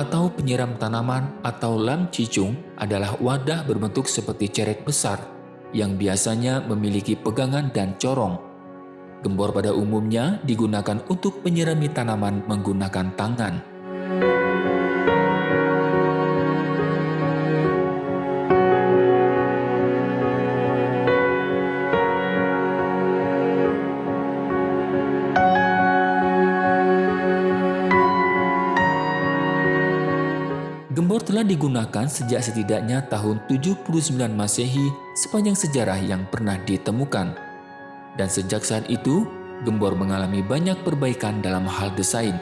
Atau penyiram tanaman atau lam cicung adalah wadah berbentuk seperti ceret besar yang biasanya memiliki pegangan dan corong. Gembor pada umumnya digunakan untuk menyirami tanaman menggunakan tangan. Digunakan sejak setidaknya tahun 79 Masehi sepanjang sejarah yang pernah ditemukan. Dan sejak saat itu, gembor mengalami banyak perbaikan dalam hal desain.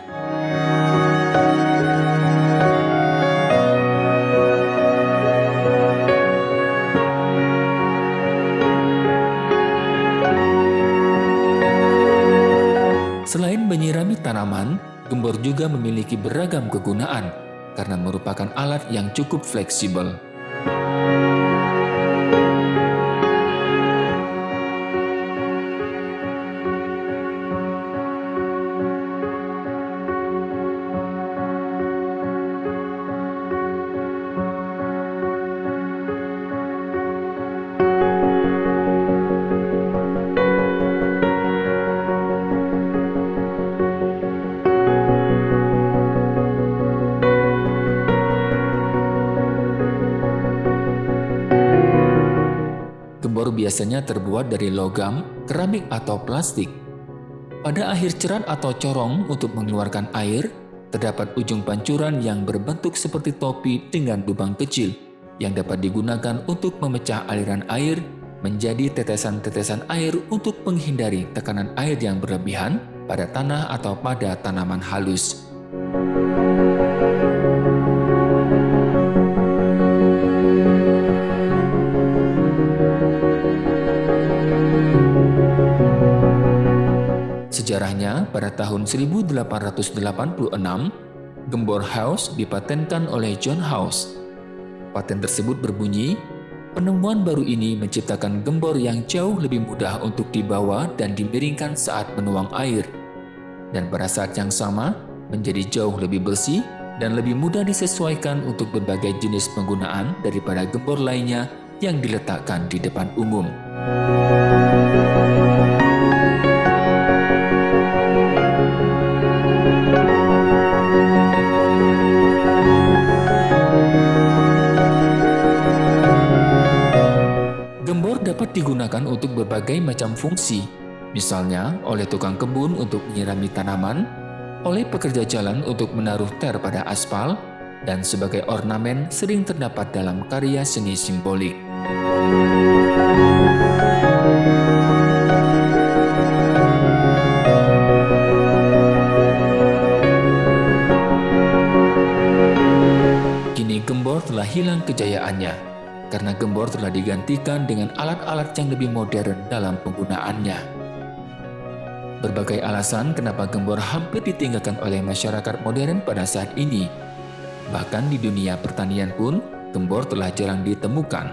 Selain menyirami tanaman, gembor juga memiliki beragam kegunaan, karena merupakan alat yang cukup fleksibel. Biasanya terbuat dari logam, keramik atau plastik. Pada akhir cerat atau corong untuk mengeluarkan air, terdapat ujung pancuran yang berbentuk seperti topi dengan lubang kecil yang dapat digunakan untuk memecah aliran air menjadi tetesan-tetesan air untuk menghindari tekanan air yang berlebihan pada tanah atau pada tanaman halus. Sejarahnya, pada tahun 1886, gembor House dipatenkan oleh John House. Paten tersebut berbunyi, penemuan baru ini menciptakan gembor yang jauh lebih mudah untuk dibawa dan dimiringkan saat menuang air. Dan pada saat yang sama, menjadi jauh lebih bersih dan lebih mudah disesuaikan untuk berbagai jenis penggunaan daripada gembor lainnya yang diletakkan di depan umum. Dapat digunakan untuk berbagai macam fungsi, misalnya oleh tukang kebun untuk menyirami tanaman, oleh pekerja jalan untuk menaruh ter pada aspal, dan sebagai ornamen sering terdapat dalam karya seni simbolik. Kini gembor telah hilang kejayaannya, karena gembor telah digantikan dengan alat-alat yang lebih modern dalam penggunaannya. Berbagai alasan kenapa gembor hampir ditinggalkan oleh masyarakat modern pada saat ini. Bahkan di dunia pertanian pun, gembor telah jarang ditemukan.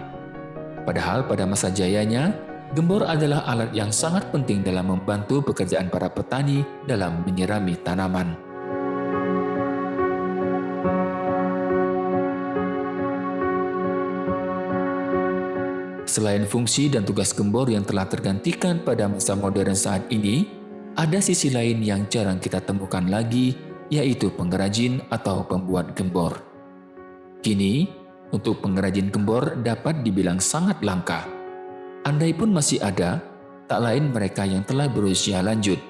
Padahal pada masa jayanya, gembor adalah alat yang sangat penting dalam membantu pekerjaan para petani dalam menyirami tanaman. Selain fungsi dan tugas gembor yang telah tergantikan pada masa modern saat ini, ada sisi lain yang jarang kita temukan lagi, yaitu pengrajin atau pembuat gembor. Kini, untuk pengrajin gembor dapat dibilang sangat langka. Andai pun masih ada, tak lain mereka yang telah berusia lanjut.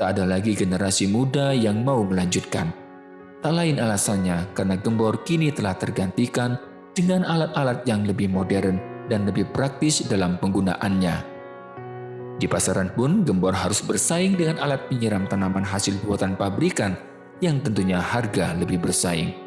Tak ada lagi generasi muda yang mau melanjutkan. Tak lain alasannya karena gembor kini telah tergantikan dengan alat-alat yang lebih modern dan lebih praktis dalam penggunaannya. Di pasaran pun, gembor harus bersaing dengan alat penyiram tanaman hasil buatan pabrikan yang tentunya harga lebih bersaing.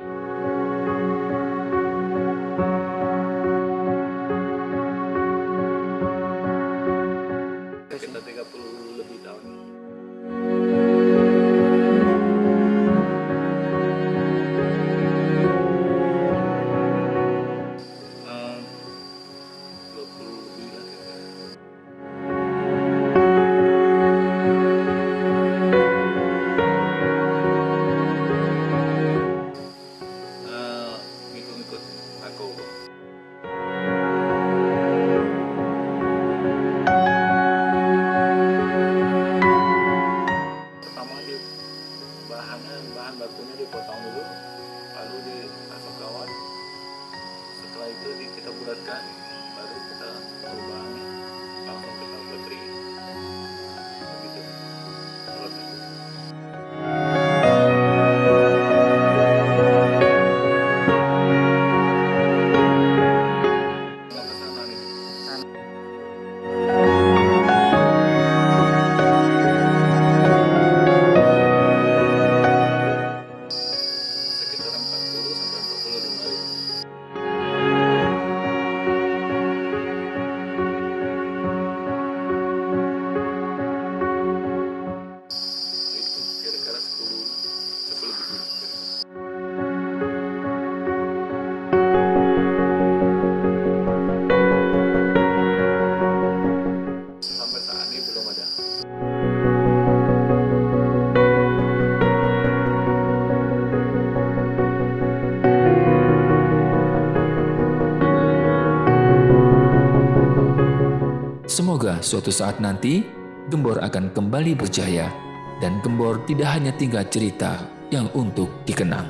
bahannya bahan bakunya dipotong dulu lalu dimasuk kawat setelah itu kita bulatkan baru kita perubahan suatu saat nanti Gembor akan kembali berjaya dan Gembor tidak hanya tinggal cerita yang untuk dikenang.